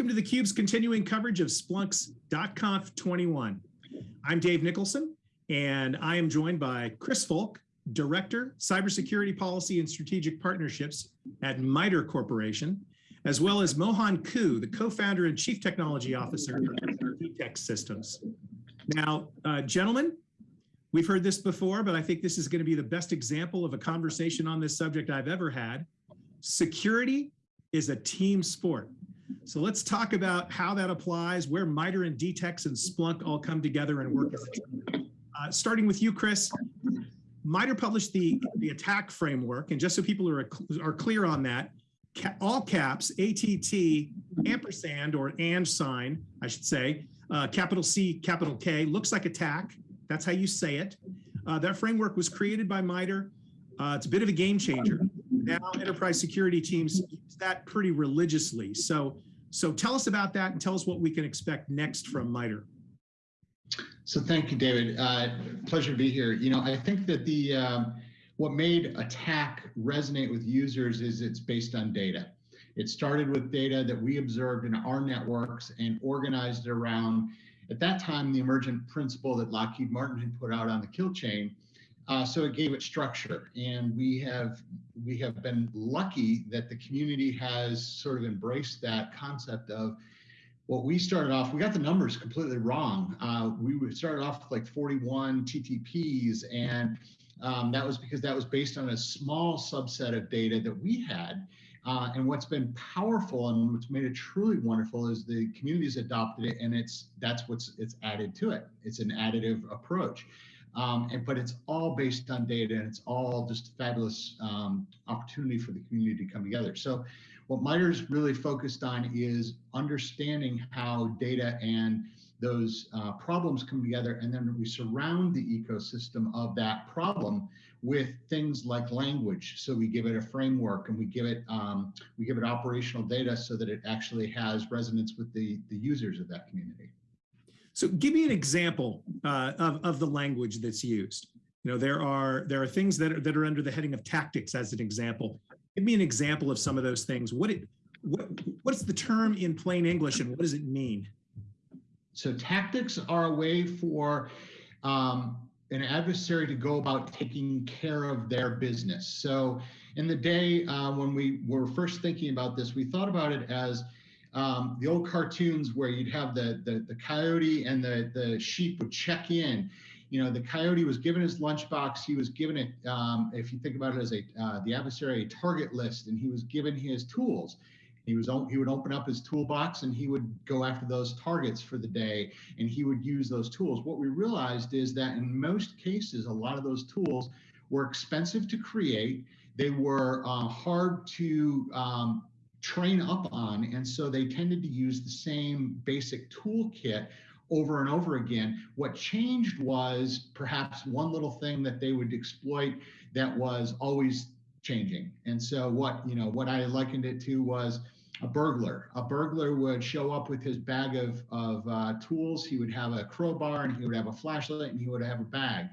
Welcome to theCUBE's continuing coverage of Splunk's .conf 21. I'm Dave Nicholson, and I am joined by Chris Folk, Director, Cybersecurity Policy and Strategic Partnerships at MITRE Corporation, as well as Mohan Koo, the co-founder and Chief Technology Officer of DTEX Systems. Now, uh, gentlemen, we've heard this before, but I think this is gonna be the best example of a conversation on this subject I've ever had. Security is a team sport. So let's talk about how that applies, where MITRE and DTEX and Splunk all come together and work as a team. Uh, starting with you, Chris, MITRE published the, the attack framework, and just so people are, are clear on that, ca all caps, ATT, ampersand, or and sign, I should say, uh, capital C, capital K, looks like attack. That's how you say it. Uh, that framework was created by MITRE. Uh, it's a bit of a game changer. Now enterprise security teams use that pretty religiously. So, so tell us about that and tell us what we can expect next from MITRE. So thank you, David. Uh, pleasure to be here. You know, I think that the um, what made attack resonate with users is it's based on data. It started with data that we observed in our networks and organized around, at that time, the emergent principle that Lockheed Martin had put out on the kill chain, uh, so it gave it structure, and we have we have been lucky that the community has sort of embraced that concept of what we started off. We got the numbers completely wrong. Uh, we started off with like 41 TTPs, and um, that was because that was based on a small subset of data that we had. Uh, and what's been powerful and what's made it truly wonderful is the community's adopted it, and it's that's what's it's added to it. It's an additive approach. Um, and, but it's all based on data and it's all just a fabulous um, opportunity for the community to come together. So what MITRE's really focused on is understanding how data and those uh, problems come together and then we surround the ecosystem of that problem with things like language so we give it a framework and we give it um, we give it operational data so that it actually has resonance with the the users of that community so give me an example uh, of, of the language that's used. You know, there are there are things that are, that are under the heading of tactics as an example. Give me an example of some of those things. What it what what's the term in plain English and what does it mean? So tactics are a way for um, an adversary to go about taking care of their business. So in the day uh, when we were first thinking about this, we thought about it as um, the old cartoons where you'd have the, the, the coyote and the, the sheep would check in. You know, the coyote was given his lunchbox. He was given it, um, if you think about it as a uh, the adversary a target list, and he was given his tools. He was he would open up his toolbox and he would go after those targets for the day, and he would use those tools. What we realized is that in most cases, a lot of those tools were expensive to create. They were uh, hard to um, train up on. And so they tended to use the same basic toolkit over and over again. What changed was perhaps one little thing that they would exploit that was always changing. And so what, you know, what I likened it to was a burglar. A burglar would show up with his bag of, of uh, tools. He would have a crowbar and he would have a flashlight and he would have a bag.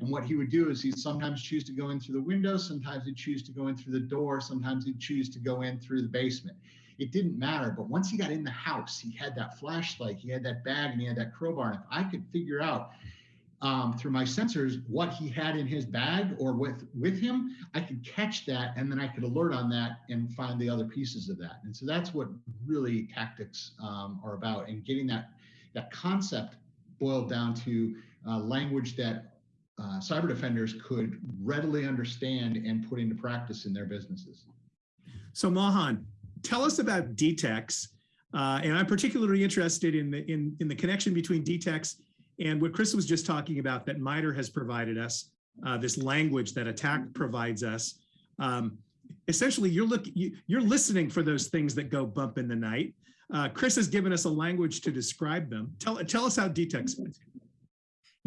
And what he would do is he'd sometimes choose to go in through the window, sometimes he'd choose to go in through the door, sometimes he'd choose to go in through the basement. It didn't matter. But once he got in the house, he had that flashlight, he had that bag, and he had that crowbar. And if I could figure out um, through my sensors what he had in his bag or with with him, I could catch that, and then I could alert on that and find the other pieces of that. And so that's what really tactics um, are about, and getting that that concept boiled down to uh, language that uh, cyber defenders could readily understand and put into practice in their businesses. So Mohan, tell us about DTEX. Uh, and I'm particularly interested in the, in, in the connection between DTEX and what Chris was just talking about that MITRE has provided us, uh, this language that attack provides us. Um, essentially, you're, look, you, you're listening for those things that go bump in the night. Uh, Chris has given us a language to describe them. Tell, tell us how DTEX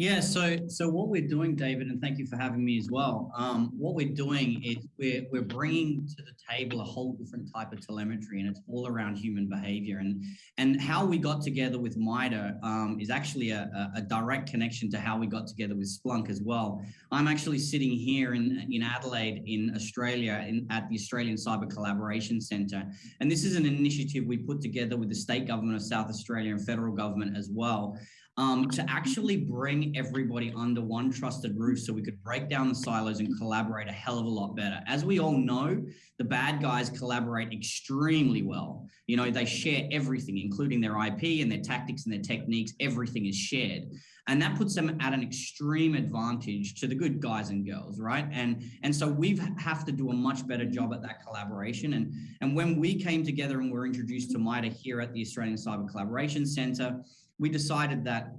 Yeah, so so what we're doing, David, and thank you for having me as well. Um, what we're doing is we're we're bringing to the table a whole different type of telemetry, and it's all around human behavior. And and how we got together with MITRE um, is actually a, a, direct connection to how we got together with Splunk as well. I'm actually sitting here in in Adelaide, in Australia, in at the Australian Cyber Collaboration Centre, and this is an initiative we put together with the state government of South Australia and federal government as well um, to actually bring everybody under one trusted roof so we could break down the silos and collaborate a hell of a lot better. As we all know, the bad guys collaborate extremely well. You know, they share everything, including their IP and their tactics and their techniques. Everything is shared. And that puts them at an extreme advantage to the good guys and girls, right? And and so we have to do a much better job at that collaboration. And, and when we came together and were introduced to MITRE here at the Australian Cyber Collaboration Centre, we decided that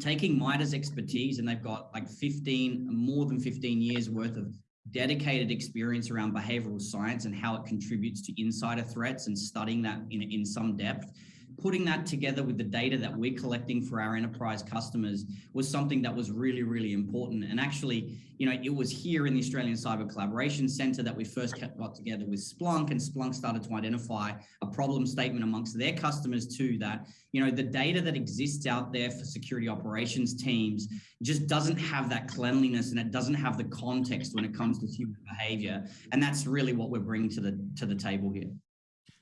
taking MITRE's expertise, and they've got like 15, more than 15 years worth of dedicated experience around behavioral science and how it contributes to insider threats and studying that in, in some depth putting that together with the data that we're collecting for our enterprise customers was something that was really, really important. And actually, you know, it was here in the Australian Cyber Collaboration Centre that we first got together with Splunk and Splunk started to identify a problem statement amongst their customers too that, you know, the data that exists out there for security operations teams just doesn't have that cleanliness and it doesn't have the context when it comes to human behavior. And that's really what we're bringing to the, to the table here.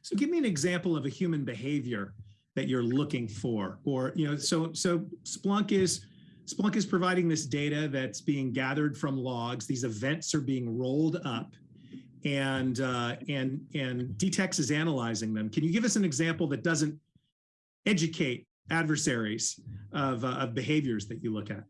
So give me an example of a human behavior that you're looking for or you know so so splunk is splunk is providing this data that's being gathered from logs. These events are being rolled up and uh, and and dtex is analyzing them. Can you give us an example that doesn't educate adversaries of, uh, of behaviors that you look at?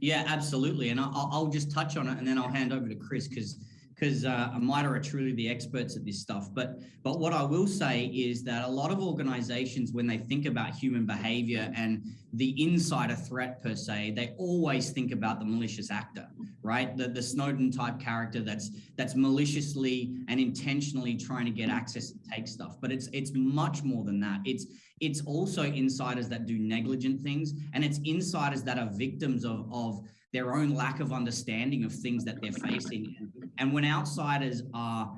Yeah absolutely and I'll, I'll just touch on it and then i'll hand over to chris because because uh, MITRE are truly the experts at this stuff. But but what I will say is that a lot of organizations, when they think about human behavior and the insider threat per se, they always think about the malicious actor, right? The, the Snowden type character that's that's maliciously and intentionally trying to get access and take stuff. But it's it's much more than that. It's it's also insiders that do negligent things, and it's insiders that are victims of of their own lack of understanding of things that they're facing. And when outsiders are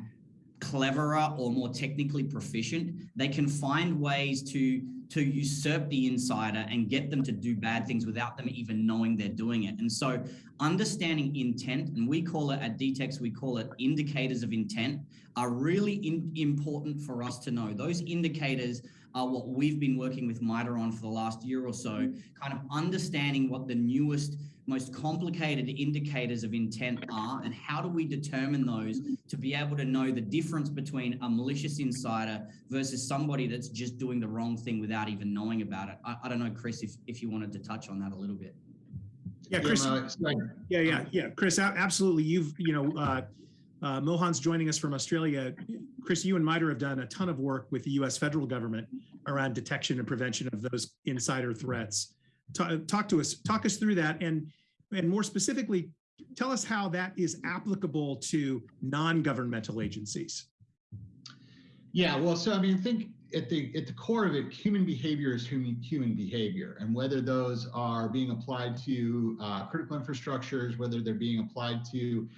cleverer or more technically proficient, they can find ways to to usurp the insider and get them to do bad things without them even knowing they're doing it. And so understanding intent, and we call it at DTEX, we call it indicators of intent, are really in, important for us to know. Those indicators are what we've been working with MITRE on for the last year or so, kind of understanding what the newest most complicated indicators of intent are and how do we determine those to be able to know the difference between a malicious insider versus somebody that's just doing the wrong thing without even knowing about it. I, I don't know, Chris, if, if you wanted to touch on that a little bit. Yeah, Chris. Yeah, yeah, yeah, Chris, absolutely. You've, you know, uh, uh, Mohan's joining us from Australia. Chris, you and MITRE have done a ton of work with the US federal government around detection and prevention of those insider threats. Talk, talk to us, talk us through that. And and more specifically, tell us how that is applicable to non-governmental agencies. Yeah, well, so I mean, think at the at the core of it, human behavior is human human behavior, and whether those are being applied to uh, critical infrastructures, whether they're being applied to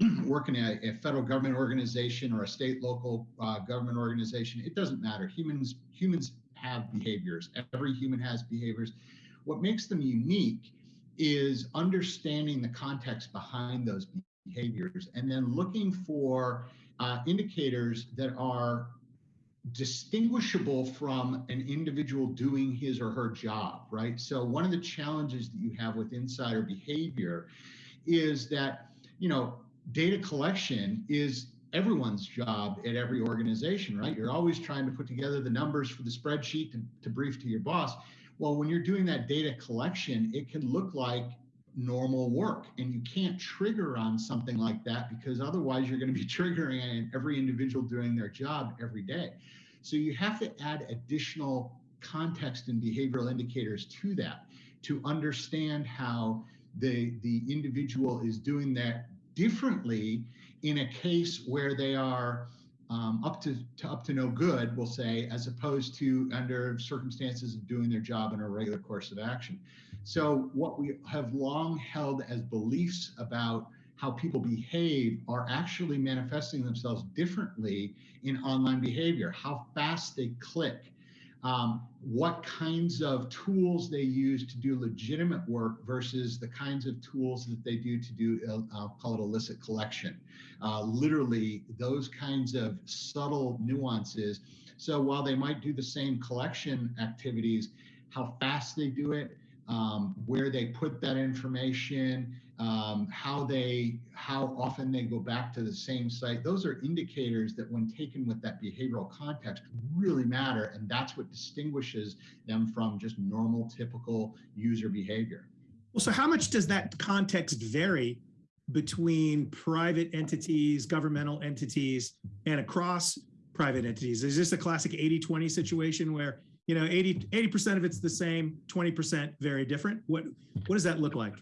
working at a, federal government organization or a state local uh, government organization, it doesn't matter. Humans humans have behaviors. Every human has behaviors. What makes them unique is understanding the context behind those behaviors and then looking for uh, indicators that are distinguishable from an individual doing his or her job, right? So one of the challenges that you have with insider behavior is that, you know, data collection is everyone's job at every organization, right? You're always trying to put together the numbers for the spreadsheet to, to brief to your boss. Well, when you're doing that data collection, it can look like normal work and you can't trigger on something like that because otherwise you're going to be triggering every individual doing their job every day. So you have to add additional context and behavioral indicators to that to understand how the, the individual is doing that differently in a case where they are um, up to, to, up to no good, we'll say, as opposed to under circumstances of doing their job in a regular course of action. So what we have long held as beliefs about how people behave are actually manifesting themselves differently in online behavior, how fast they click, um, what kinds of tools they use to do legitimate work versus the kinds of tools that they do to do, uh, I'll call it illicit collection. Uh, literally, those kinds of subtle nuances. So while they might do the same collection activities, how fast they do it, um, where they put that information, um, how they how often they go back to the same site. Those are indicators that when taken with that behavioral context really matter and that's what distinguishes them from just normal typical user behavior. Well so how much does that context vary between private entities governmental entities and across private entities? Is this a classic 80-20 situation where you know 80 80% of it's the same 20% very different? What what does that look like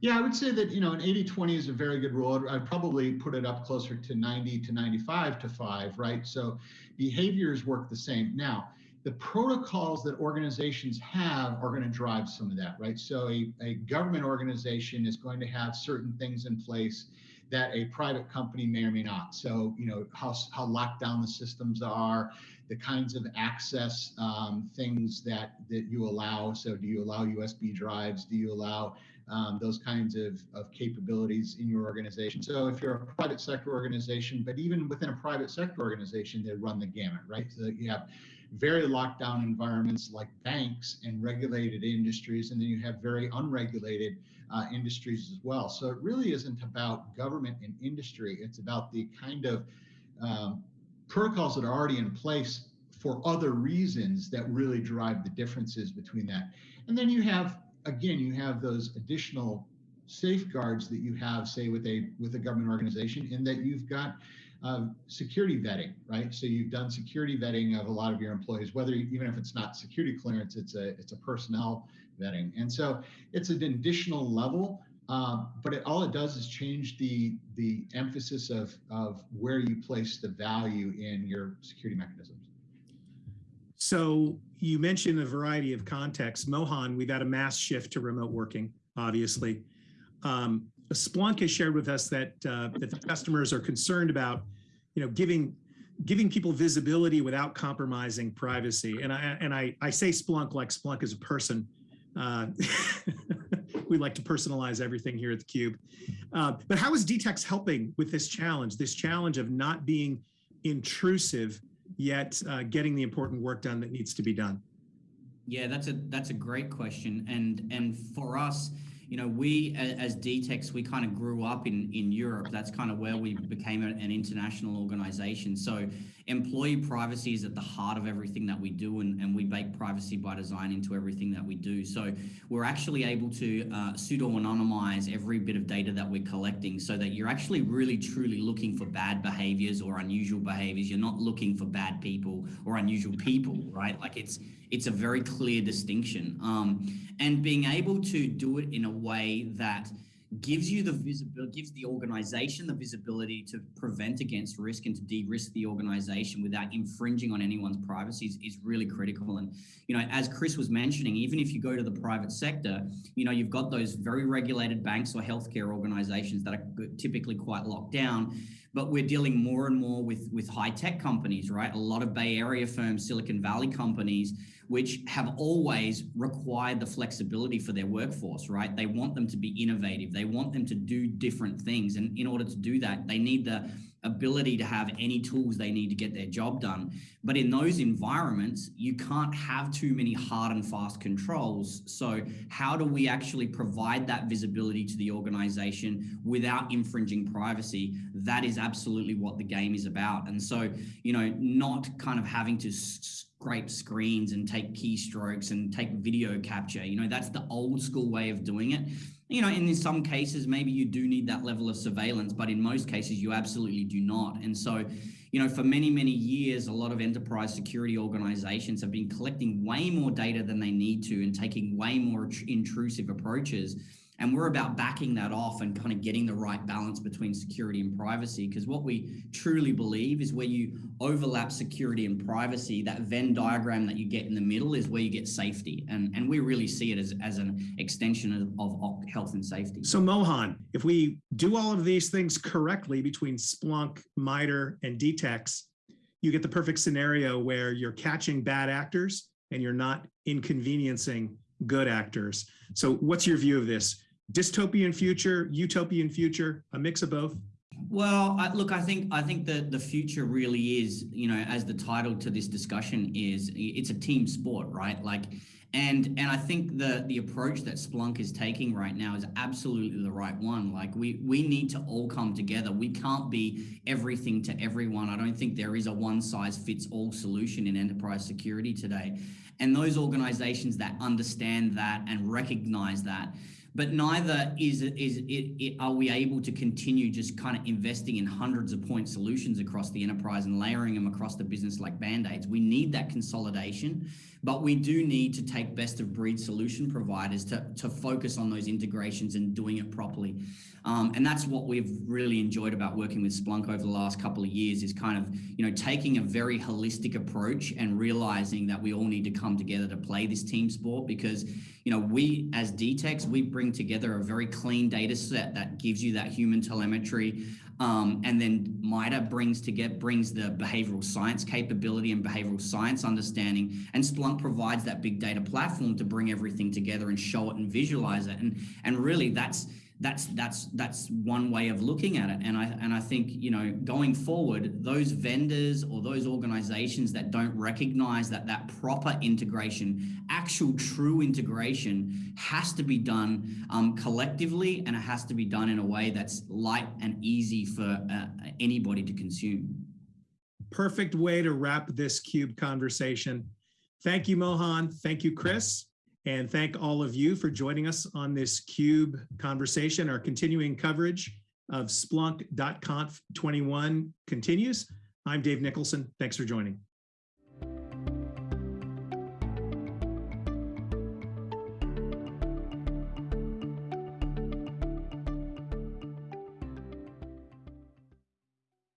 yeah, I would say that, you know, an 80 20 is a very good rule. I'd probably put it up closer to 90 to 95 to 5, right? So behaviors work the same. Now, the protocols that organizations have are going to drive some of that, right? So a, a government organization is going to have certain things in place that a private company may or may not. So, you know, how, how locked down the systems are, the kinds of access um, things that, that you allow. So do you allow USB drives? Do you allow um, those kinds of, of capabilities in your organization. So if you're a private sector organization, but even within a private sector organization, they run the gamut, right? So you have very locked down environments like banks and regulated industries, and then you have very unregulated uh, industries as well. So it really isn't about government and industry. It's about the kind of um, protocols that are already in place for other reasons that really drive the differences between that. And then you have again, you have those additional safeguards that you have, say, with a with a government organization, in that you've got uh, security vetting, right? So you've done security vetting of a lot of your employees, whether even if it's not security clearance, it's a it's a personnel vetting, and so it's an additional level. Um, but it, all it does is change the the emphasis of of where you place the value in your security mechanisms. So you mentioned a variety of contexts. Mohan, we've had a mass shift to remote working, obviously. Um, Splunk has shared with us that, uh, that the customers are concerned about, you know, giving giving people visibility without compromising privacy. And I and I, I say Splunk like Splunk is a person. Uh, we like to personalize everything here at the Cube. Uh, but how is DTEX helping with this challenge? This challenge of not being intrusive yet uh, getting the important work done that needs to be done? Yeah, that's a that's a great question, and and for us, you know, we as DTEX, we kind of grew up in in Europe. That's kind of where we became an international organization. So employee privacy is at the heart of everything that we do, and, and we bake privacy by design into everything that we do. So we're actually able to uh, pseudo-anonymize every bit of data that we're collecting so that you're actually really truly looking for bad behaviors or unusual behaviors. You're not looking for bad people or unusual people, right? Like it's it's a very clear distinction. Um, and being able to do it in a way that gives you the visibility, gives the organization the visibility to prevent against risk and to de-risk the organization without infringing on anyone's privacy is, is, really critical. And, you know, as Chris was mentioning, even if you go to the private sector, you know, you've got those very regulated banks or healthcare organizations that are typically quite locked down but we're dealing more and more with with high tech companies right a lot of bay area firms silicon valley companies which have always required the flexibility for their workforce, right? They want them to be innovative. They want them to do different things. And in order to do that, they need the ability to have any tools they need to get their job done. But in those environments, you can't have too many hard and fast controls. So how do we actually provide that visibility to the organization without infringing privacy? That is absolutely what the game is about. And so, you know, not kind of having to scrape screens and take keystrokes and take video capture. You know, that's the old school way of doing it. You know, and in some cases, maybe you do need that level of surveillance, but in most cases, you absolutely do not. And so, you know, for many, many years, a lot of enterprise security organizations have been collecting way more data than they need to and taking way more intrusive approaches And we're about backing that off and kind of getting the right balance between security and privacy. Because what we truly believe is where you overlap security and privacy, that Venn diagram that you get in the middle is where you get safety. And, and we really see it as, as an extension of, of health and safety. So Mohan, if we do all of these things correctly between Splunk, MITRE, and DTEX, you get the perfect scenario where you're catching bad actors and you're not inconveniencing good actors. So what's your view of this? Dystopian future, utopian future, a mix of both? Well, I, look, I think I think that the future really is, you know, as the title to this discussion is, it's a team sport, right? Like, and and I think the the approach that Splunk is taking right now is absolutely the right one. Like, we we need to all come together. We can't be everything to everyone. I don't think there is a one size fits all solution in enterprise security today. And those organizations that understand that and recognize that but neither is it is it, it, are we able to continue just kind of investing in hundreds of point solutions across the enterprise and layering them across the business like band-aids? We need that consolidation but we do need to take best of breed solution providers to, to focus on those integrations and doing it properly. Um, and that's what we've really enjoyed about working with Splunk over the last couple of years is kind of, you know, taking a very holistic approach and realizing that we all need to come together to play this team sport because, you know, we as DTEX, we bring together a very clean data set that gives you that human telemetry. Um, and then MITRE brings to get brings the behavioral science capability and behavioral science understanding, and Splunk provides that big data platform to bring everything together and show it and visualize it. And and really, that's that's that's that's one way of looking at it. And i and i think you know going forward those vendors or those organizations that don't recognize that that proper integration actual true integration has to be done um, collectively and it has to be done in a way that's light and easy for uh, anybody to consume. Perfect way to wrap this cube conversation. Thank you mohan. Thank you chris and thank all of you for joining us on this CUBE conversation. Our continuing coverage of Splunk.conf 21 continues. I'm Dave Nicholson. Thanks for joining.